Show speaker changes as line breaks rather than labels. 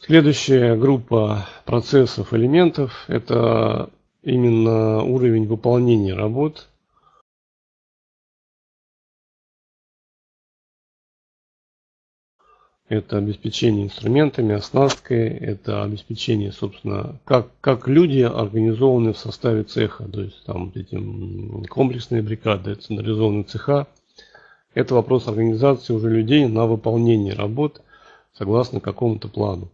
Следующая группа процессов, элементов – это именно уровень выполнения работ. Это обеспечение инструментами, оснасткой, это обеспечение, собственно, как, как люди организованы в составе цеха, то есть там эти комплексные бригады, централизованные цеха. Это вопрос организации уже людей на выполнение работ согласно какому-то плану.